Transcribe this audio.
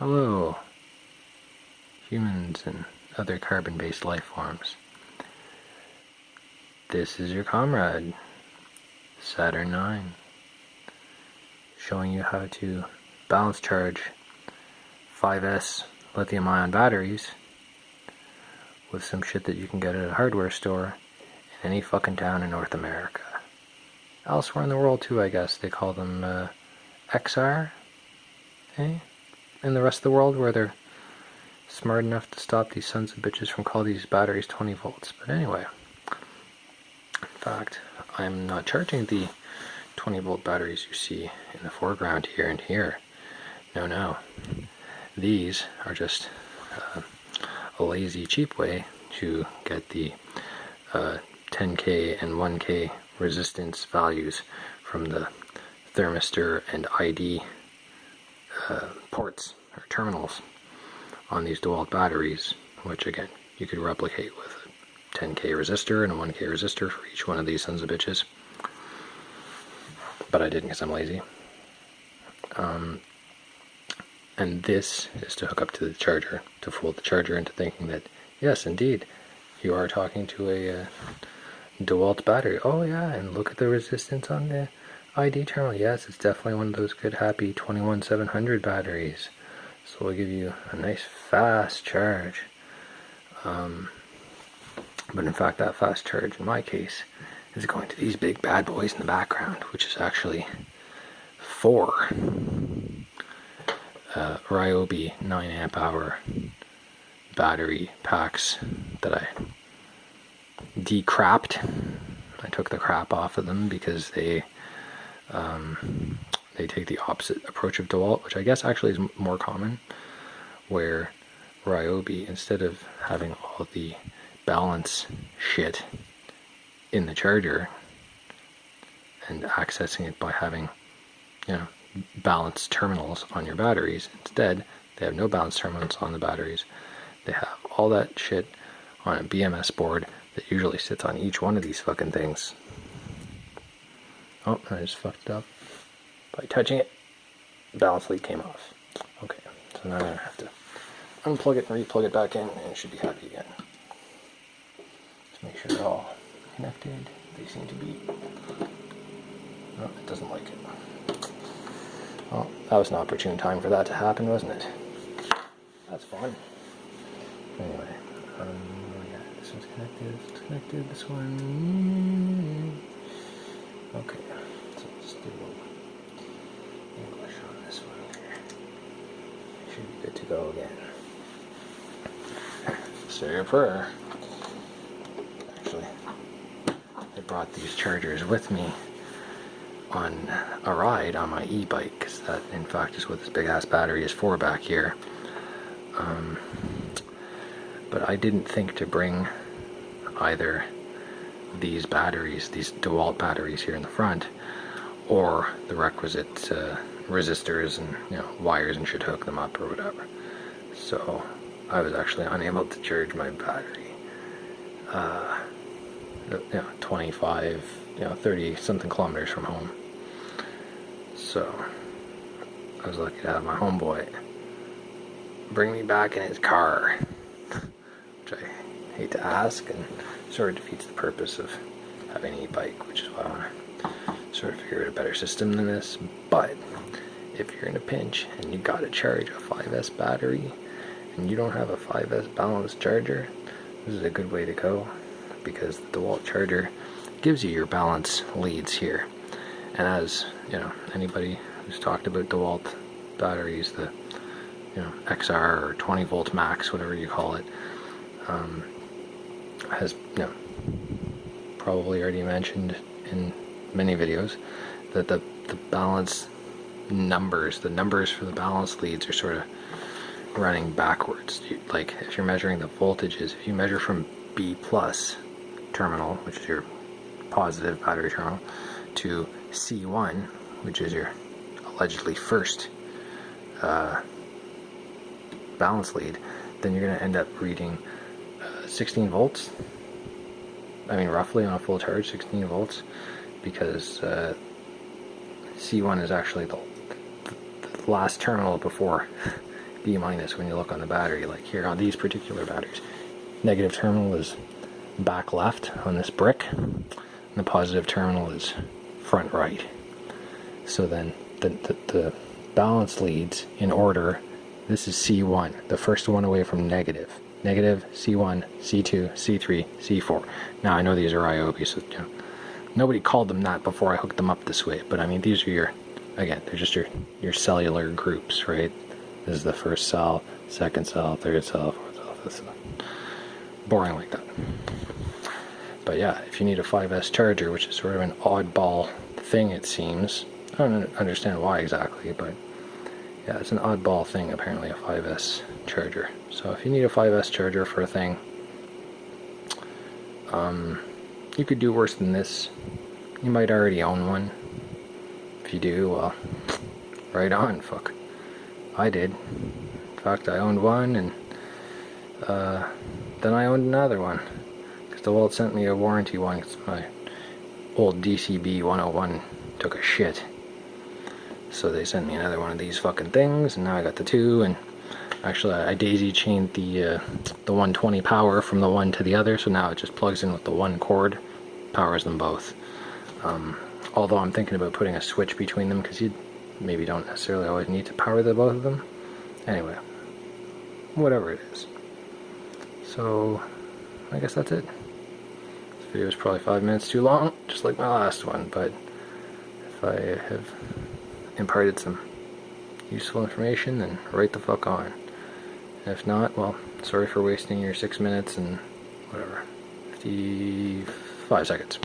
Hello, humans and other carbon-based life forms. This is your comrade, Saturn 9, showing you how to balance charge 5S lithium ion batteries with some shit that you can get at a hardware store in any fucking town in North America. Elsewhere in the world too, I guess. They call them uh, XR, eh? In the rest of the world where they're smart enough to stop these sons of bitches from calling these batteries 20 volts. But anyway, in fact, I'm not charging the 20 volt batteries you see in the foreground here and here. No, no. These are just uh, a lazy, cheap way to get the uh, 10K and 1K resistance values from the thermistor and ID uh, ports or terminals on these DeWalt batteries, which again, you could replicate with a 10K resistor and a 1K resistor for each one of these sons of bitches. But I didn't because I'm lazy. Um, and this is to hook up to the charger, to fool the charger into thinking that, yes, indeed, you are talking to a uh, DeWalt battery. Oh yeah, and look at the resistance on the ID terminal. Yes, it's definitely one of those good happy 21700 batteries. So we'll give you a nice fast charge. Um, but in fact, that fast charge in my case is going to these big bad boys in the background, which is actually four uh, Ryobi 9 amp hour battery packs that I decrapped. I took the crap off of them because they um, they take the opposite approach of DeWalt, which I guess actually is more common, where Ryobi, instead of having all the balance shit in the charger and accessing it by having, you know, balanced terminals on your batteries. Instead, they have no balanced terminals on the batteries. They have all that shit on a BMS board that usually sits on each one of these fucking things. Oh, I just fucked it up by touching it. The balance lead came off. Okay, so now I'm gonna have to unplug it and replug it back in and it should be happy again. Just make sure they're all connected. They seem to be. No, it doesn't like it. Well, that was an opportune time for that to happen, wasn't it? That's fun. Anyway, um, yeah, this one's connected, connected, this one... Okay, so let's do English on this one here. Should be good to go again. Say a prayer. Actually, I brought these chargers with me on a ride on my e-bike because that in fact is what this big ass battery is for back here um, but I didn't think to bring either these batteries these DeWalt batteries here in the front or the requisite uh, resistors and you know wires and should hook them up or whatever. So I was actually unable to charge my battery. Uh, you know 25 you know 30 something kilometers from home. So I was lucky to have my homeboy bring me back in his car, which I hate to ask and sort of defeats the purpose of having an e-bike, which is why I want to sort of figure out a better system than this. But if you're in a pinch and you got to charge a 5S battery and you don't have a 5S balanced charger, this is a good way to go because the DeWalt charger gives you your balance leads here. And as you know, anybody who's talked about DeWalt batteries, the you know XR or 20 volt max, whatever you call it, um, has you know probably already mentioned in many videos that the the balance numbers, the numbers for the balance leads are sort of running backwards. You, like if you're measuring the voltages, if you measure from B plus terminal, which is your positive battery terminal, to C1, which is your allegedly first uh, balance lead, then you're going to end up reading 16 volts. I mean, roughly on a full charge, 16 volts, because uh, C1 is actually the, the, last terminal before B minus when you look on the battery. Like here on these particular batteries, negative terminal is back left on this brick, and the positive terminal is front right. So then the, the, the balance leads in order. This is C1, the first one away from negative. Negative, C1, C2, C3, C4. Now I know these are IOP, so you know, nobody called them that before I hooked them up this way, but I mean these are your, again, they're just your, your cellular groups, right? This is the first cell, second cell, third cell, fourth cell, fifth cell. Boring like that. But yeah, if you need a 5S charger, which is sort of an oddball thing it seems, I don't understand why exactly, but yeah, it's an oddball thing apparently, a 5S charger. So if you need a 5S charger for a thing, um, you could do worse than this. You might already own one. If you do, well, right on, fuck. I did. In fact, I owned one, and uh, then I owned another one. Because DeWalt sent me a warranty one, my old DCB 101 took a shit. So they sent me another one of these fucking things, and now I got the two, and actually I daisy chained the, uh, the 120 power from the one to the other, so now it just plugs in with the one cord, powers them both. Um, although I'm thinking about putting a switch between them, because you maybe don't necessarily always need to power the both of them. Anyway, whatever it is. So, I guess that's it. This video is probably five minutes too long, just like my last one, but if I have imparted some useful information, then right the fuck on. If not, well, sorry for wasting your six minutes and whatever, 55 seconds.